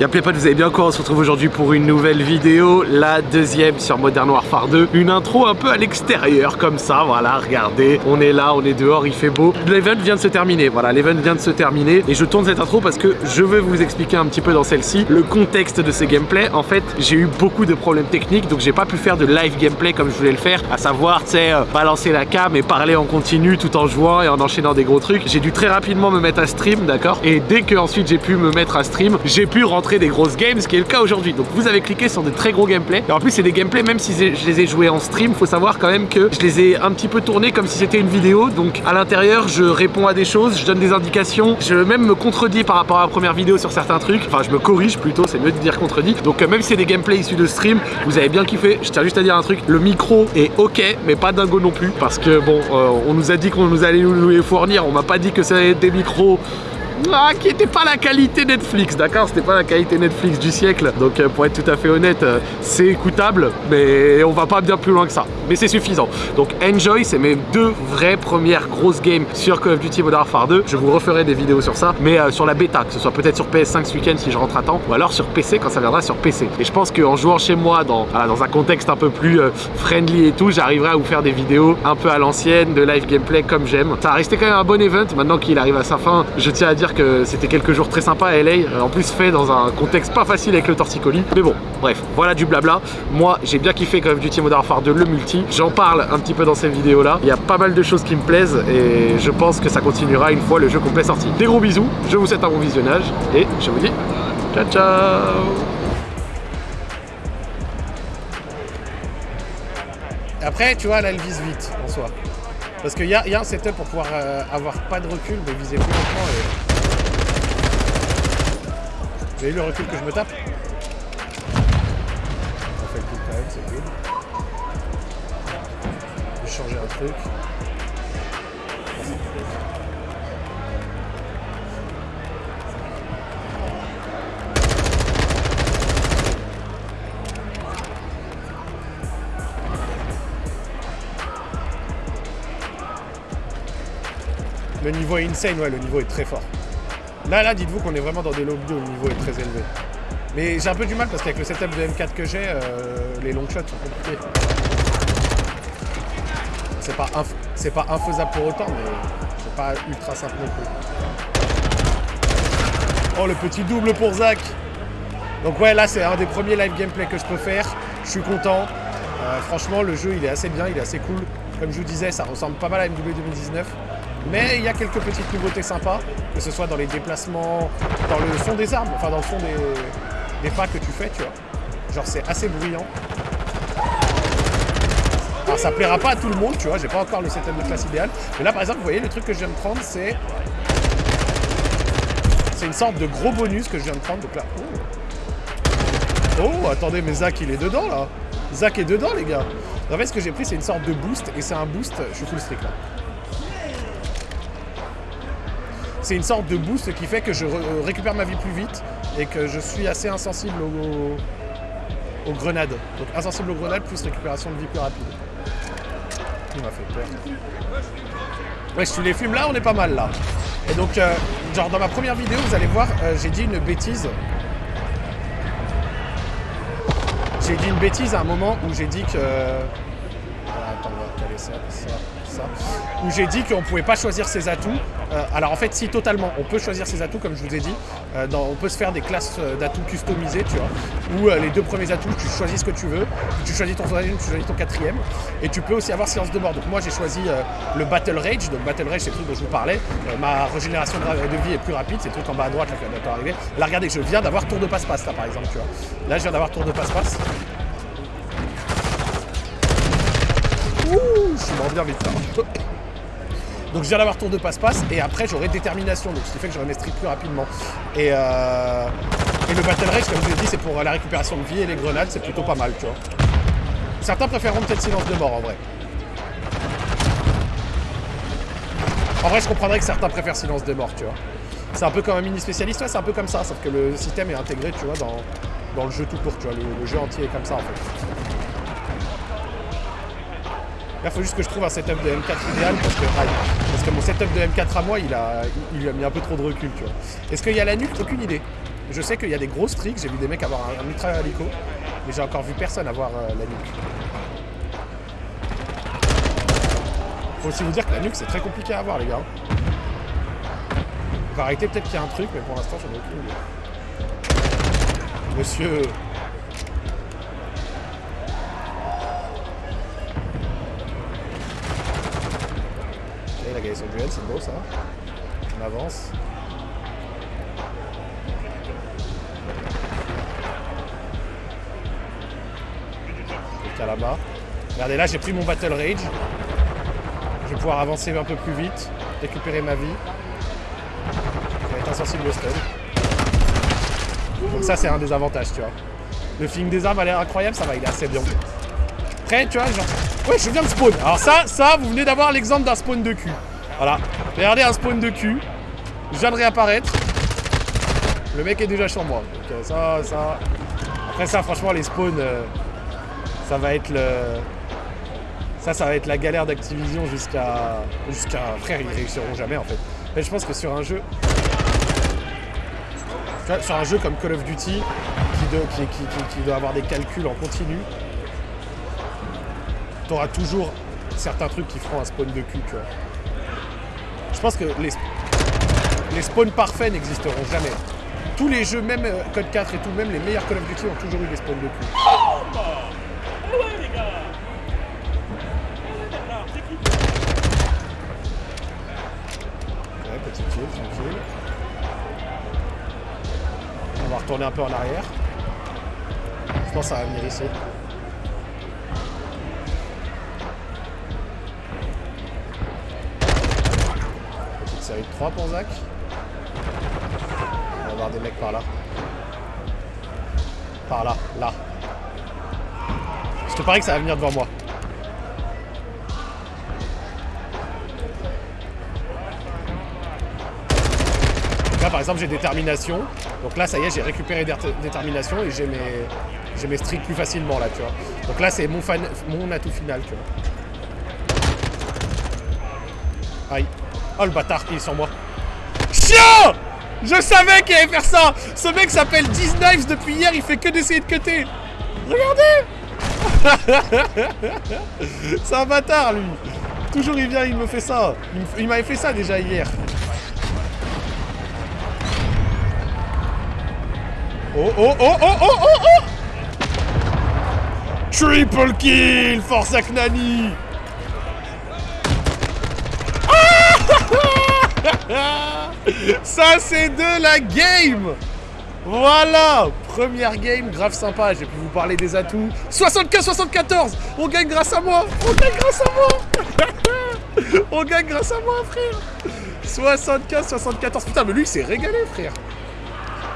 Y'a potes, vous allez bien quoi On se retrouve aujourd'hui pour une nouvelle vidéo, la deuxième sur Modern Warfare 2. Une intro un peu à l'extérieur comme ça, voilà, regardez, on est là, on est dehors, il fait beau. L'event vient de se terminer, voilà, l'event vient de se terminer et je tourne cette intro parce que je veux vous expliquer un petit peu dans celle-ci le contexte de ces gameplays. En fait, j'ai eu beaucoup de problèmes techniques, donc j'ai pas pu faire de live gameplay comme je voulais le faire, à savoir, tu sais, euh, balancer la cam et parler en continu tout en jouant et en enchaînant des gros trucs. J'ai dû très rapidement me mettre à stream, d'accord? Et dès que ensuite j'ai pu me mettre à stream, j'ai pu rentrer des grosses games, ce qui est le cas aujourd'hui. Donc vous avez cliqué sur des très gros gameplays. Et en plus, c'est des gameplays, même si je les ai joués en stream, faut savoir quand même que je les ai un petit peu tournés comme si c'était une vidéo. Donc à l'intérieur, je réponds à des choses, je donne des indications, je même me contredis par rapport à la première vidéo sur certains trucs. Enfin, je me corrige plutôt, c'est mieux de dire contredit. Donc euh, même si c'est des gameplays issus de stream, vous avez bien kiffé. Je tiens juste à dire un truc, le micro est ok, mais pas dingo non plus. Parce que bon, euh, on nous a dit qu'on nous allait nous les fournir, on m'a pas dit que c'était des micros ah, qui n'était pas la qualité Netflix, d'accord C'était pas la qualité Netflix du siècle. Donc euh, pour être tout à fait honnête, euh, c'est écoutable, mais on va pas bien plus loin que ça. Mais c'est suffisant. Donc Enjoy, c'est mes deux vraies premières grosses games sur Call of Duty Modern Warfare 2. Je vous referai des vidéos sur ça, mais euh, sur la bêta, que ce soit peut-être sur PS5 ce week-end si je rentre à temps, ou alors sur PC quand ça viendra sur PC. Et je pense qu'en jouant chez moi, dans, dans un contexte un peu plus friendly et tout, j'arriverai à vous faire des vidéos un peu à l'ancienne, de live gameplay comme j'aime. Ça a resté quand même un bon event, maintenant qu'il arrive à sa fin, je tiens à dire que c'était quelques jours très sympas à LA, euh, en plus fait dans un contexte pas facile avec le torticolis. Mais bon, bref, voilà du blabla. Moi, j'ai bien kiffé Call of Duty Modern Warfare 2, le multi. J'en parle un petit peu dans cette vidéo là. Il y a pas mal de choses qui me plaisent et je pense que ça continuera une fois le jeu complet sorti. Des gros bisous, je vous souhaite un bon visionnage et je vous dis ciao ciao Après, tu vois, là, elle vise vite en soi. Parce qu'il y, y, a un setup pour pouvoir euh, avoir pas de recul, mais viser plus lentement. Et... Vous avez le recul que je me tape changer un truc. Le niveau est insane, ouais, le niveau est très fort. Là, là, dites-vous qu'on est vraiment dans des lobbies où le niveau est très élevé. Mais j'ai un peu du mal parce qu'avec le setup de M4 que j'ai, euh, les long shots sont compliqués. C'est pas, pas infaisable pour autant, mais c'est pas ultra simple non plus. Oh, le petit double pour Zach Donc ouais, là, c'est un des premiers live gameplay que je peux faire. Je suis content. Euh, franchement, le jeu, il est assez bien, il est assez cool. Comme je vous disais, ça ressemble pas mal à MW 2019. Mais il y a quelques petites nouveautés sympas, que ce soit dans les déplacements, dans le fond des armes, enfin dans le fond des, pas que tu fais, tu vois. Genre c'est assez bruyant. Alors ça plaira pas à tout le monde, tu vois, j'ai pas encore le setup de classe idéal. Mais là par exemple, vous voyez, le truc que je viens de prendre, c'est... C'est une sorte de gros bonus que je viens de prendre, donc là... Oh, oh attendez, mais Zach il est dedans là Zach est dedans les gars En fait ce que j'ai pris c'est une sorte de boost, et c'est un boost, je suis full strict là c'est une sorte de boost qui fait que je euh, récupère ma vie plus vite et que je suis assez insensible aux, grenades. Donc insensible aux grenades plus récupération de vie plus rapide. Il m'a fait peur. Ouais, si tu les fumes là, on est pas mal là. Et donc, euh, genre dans ma première vidéo, vous allez voir, euh, j'ai dit une bêtise. J'ai dit une bêtise à un moment où j'ai dit que... attends, on va caler ça, ça où j'ai dit qu'on ne pouvait pas choisir ses atouts. Euh, alors en fait, si totalement, on peut choisir ses atouts, comme je vous ai dit. Euh, on peut se faire des classes euh, d'atouts customisées, tu vois, où les deux premiers atouts, tu choisis ce que tu veux, tu choisis ton troisième, tu choisis ton quatrième, et tu peux aussi avoir silence de mort. Donc moi, j'ai choisi le Battle Rage. Donc Battle Rage, c'est le truc dont je vous parlais. ma régénération de, vie est plus rapide, c'est le truc en bas à droite là qui va arriver. Là, regardez, je viens d'avoir tour de passe-passe, là, par exemple, tu vois. Là, je viens d'avoir tour de passe-passe. Je suis mort bien vite. Donc je viens d'avoir tour de passe-passe et après j'aurai détermination, donc ce qui fait que j'aurai mes streaks plus rapidement. Et, euh, et le Battle Rage, comme je l'ai dit, c'est pour la récupération de vie et les grenades, c'est plutôt pas mal, tu vois. Certains préféreront peut-être silence de mort en vrai. En vrai, je comprendrais que certains préfèrent silence de mort, tu vois. C'est un peu comme un mini spécialiste, ouais, c'est un peu comme ça, sauf que le système est intégré, tu vois, dans, dans le jeu tout court, tu vois. le jeu entier est comme ça, en fait. Il faut juste que je trouve un setup de M4 idéal parce que, parce que mon setup de M4 à moi, il a, il a mis un peu trop de recul, tu vois. Est-ce qu'il y a la nuque? Aucune idée. Je sais qu'il y a des gros tricks, j'ai vu des mecs avoir un, mitrailleur hélico, mais j'ai encore vu personne avoir euh, la nuque. Faut aussi vous dire que la nuque c'est très compliqué à avoir les gars. On va arrêter peut-être qu'il y a un truc, mais pour l'instant j'en ai aucune idée. Monsieur Duel, c'est beau ça. On avance. Regardez là, j'ai pris mon Battle Rage. Je vais pouvoir avancer un peu plus vite, récupérer ma vie. Vais être insensible au stun. Donc ça, c'est un des avantages, tu vois. Le feeling des armes a l'air incroyable, ça va, il est assez bien. Après, tu vois, genre... Ouais, je viens de spawn. Alors ça, ça, vous venez d'avoir l'exemple d'un spawn de cul. Voilà. Regardez un spawn de cul. Je viens de réapparaître. Le mec est déjà sur moi. Donc euh, ça, ça... Après ça, franchement, les spawns, euh, ça va être le... Ça, ça va être la galère d'Activision jusqu'à... Jusqu'à... Frère, ils réussiront jamais, en fait. Mais je pense que sur un jeu... Sur un jeu comme Call of Duty, qui, doit- qui doit avoir des calculs en continu, t'auras toujours certains trucs qui feront un spawn de cul, tu vois. Je pense que les, les spawns parfaits n'existeront jamais. Tous les jeux, même euh, Code 4 et tout, même les meilleurs Call of Duty ont toujours eu des spawns de cul. Ouais, petit kill. On va retourner un peu en arrière. Je pense que ça va venir ici. Série de 3 pour Zach. On va avoir des mecs par là. Par là, là. Je te parie que ça va venir devant moi. Là par exemple j'ai détermination. Donc là ça y est j'ai récupéré dé- détermination et j'ai mes, j'ai mes streaks plus facilement là tu vois. Donc là c'est mon, fan- mon atout final tu vois. Aïe. Oh le bâtard qui est sur moi. Chien Je savais qu'il allait faire ça. Ce mec s'appelle 10 Knives depuis hier, il fait que d'essayer de cutter. Regardez! C'est un bâtard lui. Toujours il vient, il me fait ça. Il m'avait fait ça déjà hier. Oh oh oh oh oh oh oh! Triple kill Force Aknani Ça, c'est de la game Voilà Première game, grave sympa. J'ai pu vous parler des atouts. 75-74 On gagne grâce à moi On gagne grâce à moi On gagne grâce à moi, frère 75-74. Putain, mais lui, il s'est régalé, frère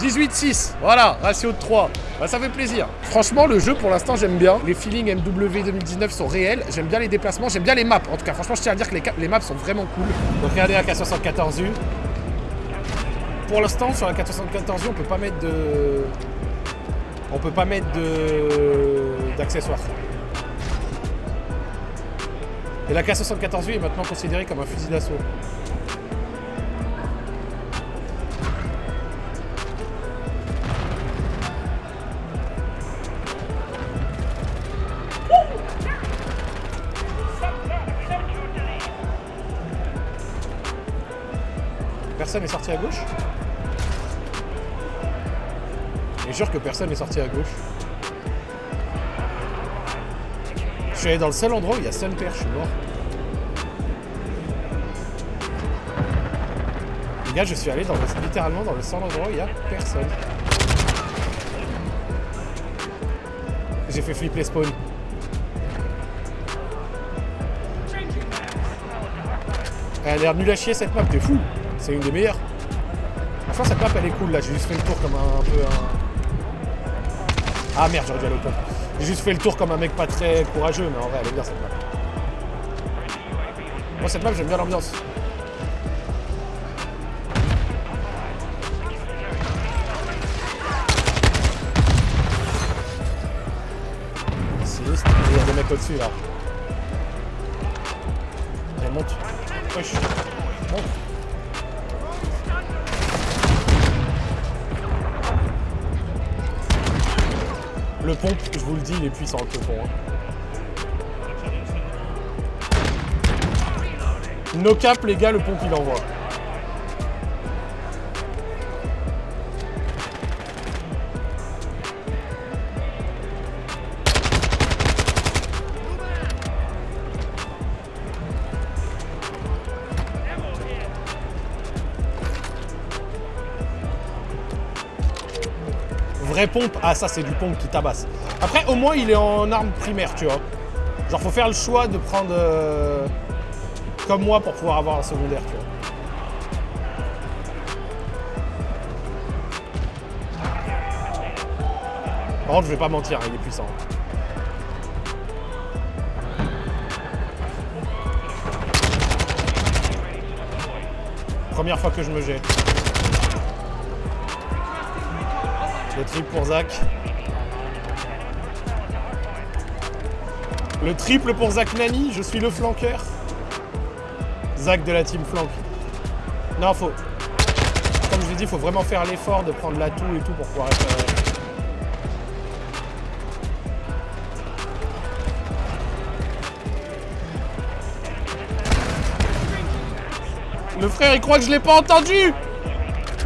18-6, voilà, ratio de 3. Bah, ça fait plaisir. Franchement, le jeu, pour l'instant, j'aime bien. Les feelings MW 2019 sont réels. J'aime bien les déplacements, j'aime bien les maps. En tout cas, franchement, je tiens à dire que les, les maps sont vraiment cool. Donc, regardez la K74U. Pour l'instant, sur la 474U, on peut pas mettre de... On peut pas mettre de... d'accessoires. Et la K74U est maintenant considérée comme un fusil d'assaut. Personne n'est sorti à gauche? Jure que personne n'est sorti à gauche. Je suis allé dans le seul endroit où il y a seul père, je suis mort. Les gars, je suis allé dans le- littéralement dans le seul endroit où il y a personne. J'ai fait flip les spawns. Elle a l'air nulle à chier cette map, t'es fou. C'est une des meilleures. Franchement, cette map elle est cool là. J'ai juste fait le tour comme un, un peu un. Ah merde, j'aurais dû aller au. J'ai juste fait le tour comme un mec pas très courageux, mais en vrai, elle est bien cette map. Moi, cette map, j'aime bien l'ambiance. Il y a des mecs au-dessus là. Allez, monte. Wesh. Monte. Le pompe, je vous le dis, il est puissant le peupon. Hein. No cap, les gars, le pompe il envoie. Pompe, ah ça c'est du pompe qui tabasse. Après au moins il est en arme primaire, tu vois. Genre faut faire le choix de prendre euh, comme moi pour pouvoir avoir un secondaire, tu vois. Par contre je vais pas mentir, hein, il est puissant. Première fois que je me jette. Le triple pour Zach. Le triple pour Zach Nani, je suis le flanqueur. Zach de la team flank. Non, faut... Comme je l'ai dit, faut vraiment faire l'effort de prendre l'atout et tout pour pouvoir être... Euh, le frère, il croit que je l'ai pas entendu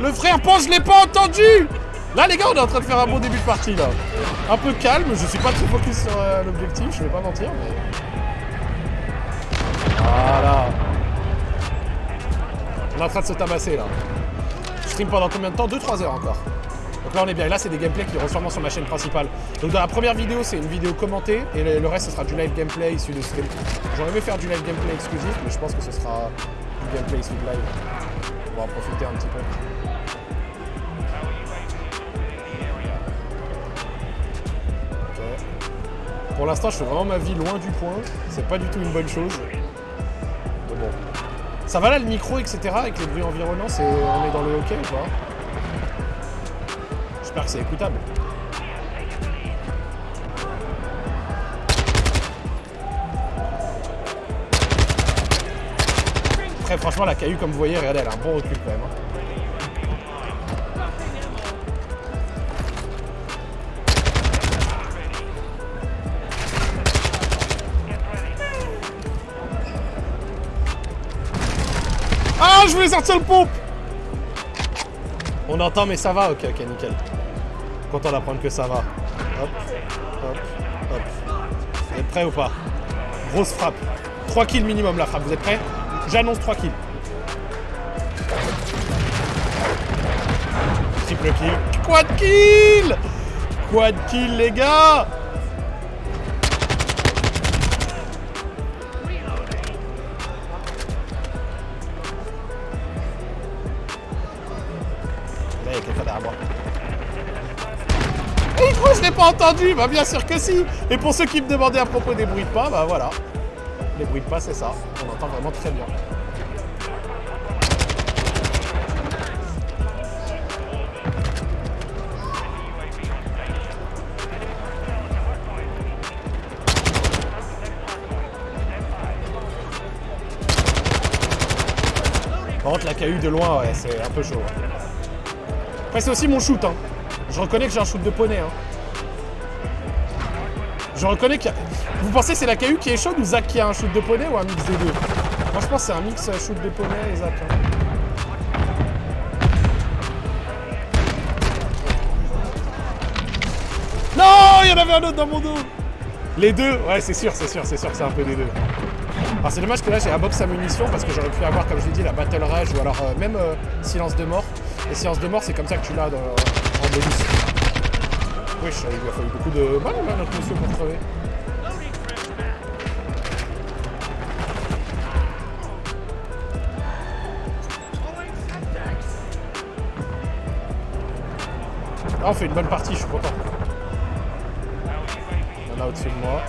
Le frère pense que je l'ai pas entendu Là, les gars, on est en train de faire un bon début de partie, là. Un peu calme, je suis pas très focus sur euh, l'objectif, je vais pas mentir. Voilà. On est en train de se tabasser, là. Je stream pendant combien de temps? 2-3 heures encore. Donc là, on est bien. Et là, c'est des gameplays qui iront sûrement sur ma chaîne principale. Donc dans la première vidéo, c'est une vidéo commentée, et le, reste, ce sera du live gameplay issu de stream. J'aurais aimé faire du live gameplay exclusif, mais je pense que ce sera du gameplay issu de live. On va en profiter un petit peu. Pour l'instant, je fais vraiment ma vie loin du point. C'est pas du tout une bonne chose. Mais bon. Ça va là, le micro, etc. Avec les bruits environnants, on est dans le hockey ou pas? J'espère que c'est écoutable. Après, franchement, la caillou, comme vous voyez, regardez, elle a un bon recul quand même. Hein. Voulais sortir le pompe On entend, mais ça va Ok, ok, nickel. Content d'apprendre que ça va. Hop, hop, hop. Vous êtes prêts ou pas? Grosse frappe. 3 kills minimum la frappe. Vous êtes prêts? J'annonce 3 kills. Triple kill. Quad kill Quad kill, les gars je l'ai pas entendu Bah bien sûr que si Et pour ceux qui me demandaient à propos des bruits de pas, bah voilà. Les bruits de pas, c'est ça. On entend vraiment très bien. Par contre, la KU de loin, ouais, c'est un peu chaud. Après, c'est aussi mon shoot. Hein. Je reconnais que j'ai un shoot de poney. Hein. Je reconnais qu'il y a... Vous pensez que c'est la KU qui est chaude ou Zach qui a un shoot de poney ou un mix des deux Moi, je pense que c'est un mix euh, shoot de poney et Zach. Hein. Non Il y en avait un autre dans mon dos Les deux Ouais, c'est sûr, c'est sûr, c'est sûr que c'est un peu des deux. Alors c'est dommage que là j'ai la box à munitions parce que j'aurais pu avoir, comme je l'ai dit, la Battle Rage ou alors euh, même euh, Silence de mort. Et Silence de mort, c'est comme ça que tu l'as en bonus. Wesh, il a fallu beaucoup de mal là, notre monsieur pour crever. Ah, on fait une bonne partie, je suis content. Il y en a au-dessus de moi.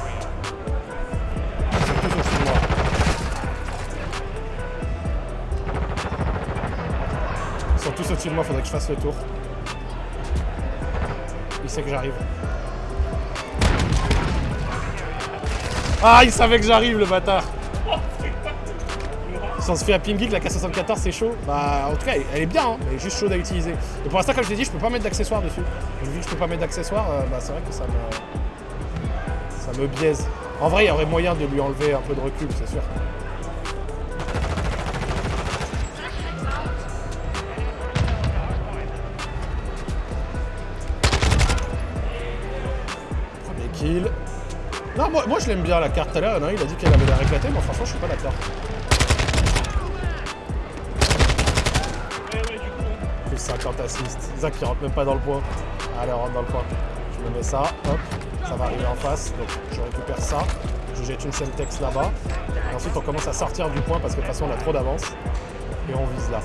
tous au-dessus de moi, faudrait que je fasse le tour. Il sait que j'arrive. Ah, il savait que j'arrive, le bâtard Si on se fait à Ping Geek, la K74 c'est chaud. Bah en tout cas elle, est bien, hein. elle est juste chaude à utiliser. Et pour l'instant comme je l'ai dit, je peux pas mettre d'accessoires dessus. Vu que je peux pas mettre d'accessoires, euh, bah c'est vrai que ça me. ça me biaise. En vrai, il y aurait moyen de lui enlever un peu de recul, c'est sûr. Non, moi, moi je l'aime bien la carte tout à l'heure. Il a dit qu'elle avait l'air éclatée, mais franchement, je suis pas d'accord. Plus 50 assists. Zach qui rentre même pas dans le point. Allez, on rentre dans le point. Je me mets ça, hop, ça va arriver en face. Donc je récupère ça. Je jette une Semtex là-bas. Et ensuite, on commence à sortir du point parce que de toute façon, on a trop d'avance. Et on vise là.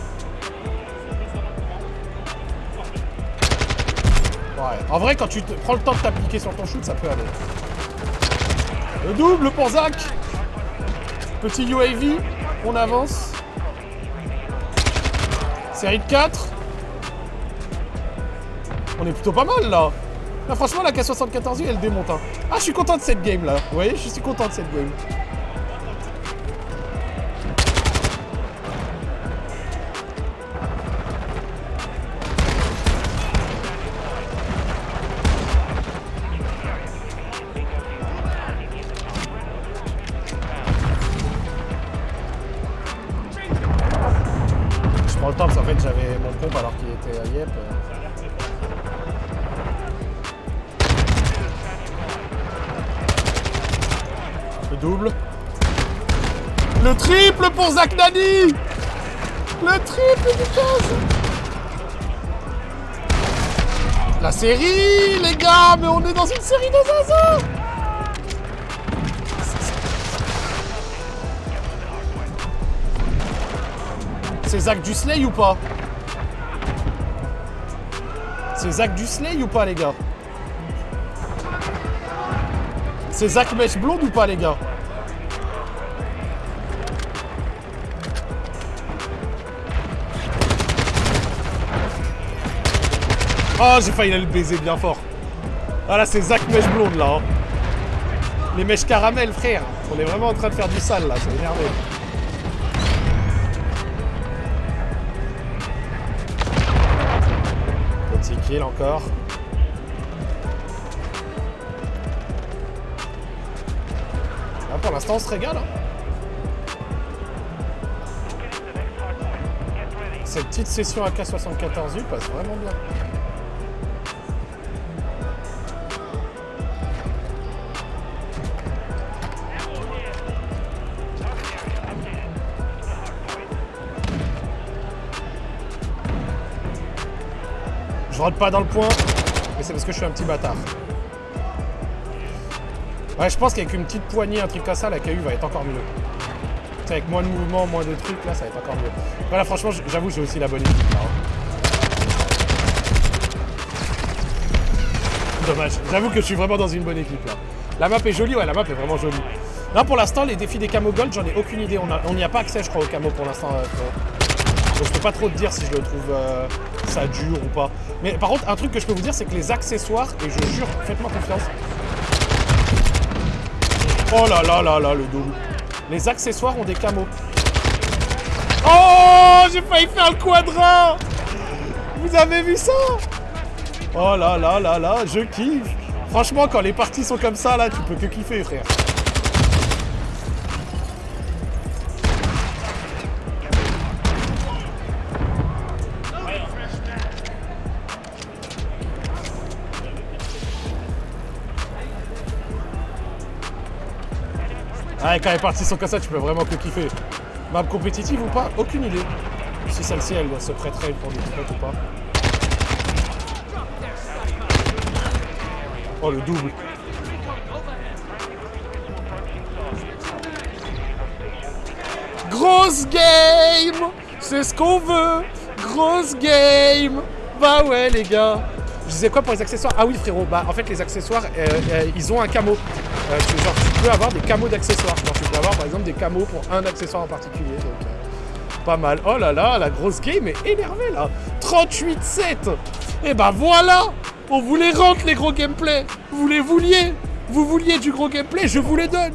En vrai, quand tu prends le temps de t'appliquer sur ton shoot, ça peut aller. Le double pour Zach. Petit UAV. On avance. Série de 4. On est plutôt pas mal là. Là franchement la K74 elle démonte. Hein. Ah je suis content de cette game là. Vous voyez je suis content de cette game. Zach Nani. Le triple du 15 La série, les gars Mais on est dans une série de zaza C'est Zach Dusley ou pas? C'est Zach Dusley ou pas, les gars? C'est Zach Mèche Blonde ou pas, les gars? Oh, j'ai failli le baiser bien fort. Ah là, c'est Zach Mèche Blonde, là. hein. Les mèches caramel, frère. On est vraiment en train de faire du sale, là. C'est énervé. Petit kill encore. Là, pour l'instant, on se régale. hein. Cette petite session AK-74U passe vraiment bien. Rentre pas dans le point, mais c'est parce que je suis un petit bâtard. Ouais, je pense qu'avec une petite poignée, un truc comme ça, la KU va être encore mieux. Avec moins de mouvements, moins de trucs, là, ça va être encore mieux. Voilà, franchement, j'avoue, j'ai aussi la bonne équipe. là, hein. Dommage. J'avoue que je suis vraiment dans une bonne équipe, là. La map est jolie, ouais, la map est vraiment jolie. Là, pour l'instant, les défis des camo gold, j'en ai aucune idée. On n'y a, pas accès, je crois, au camo pour l'instant. euh. Donc je peux pas trop te dire si je le trouve euh, ça dur ou pas. Mais par contre, un truc que je peux vous dire, c'est que les accessoires, et je jure, faites-moi confiance. Oh là là là là, le double. Les accessoires ont des camos. Oh, j'ai failli faire le quadra Vous avez vu ça? Oh là là là là, je kiffe Franchement, quand les parties sont comme ça, là, tu peux que kiffer, frère. Quand les parties sont comme ça, tu peux vraiment que kiffer. Map compétitive ou pas Aucune idée. Si celle-ci, elle se prêterait pour des compètes ou pas. Oh, le double. Grosse game C'est ce qu'on veut Grosse game Bah ouais, les gars Je disais quoi pour les accessoires? Ah oui, frérot, bah en fait, les accessoires, euh, euh, ils ont un camo. Euh, tu, genre, tu peux avoir des camos d'accessoires. Tu peux avoir, par exemple, des camos pour un accessoire en particulier. Donc, euh, pas mal. Oh là là, la grosse game est énervée, là 38-7 Et bah voilà On vous les rentre, les gros gameplays Vous les vouliez Vous vouliez du gros gameplay, je vous les donne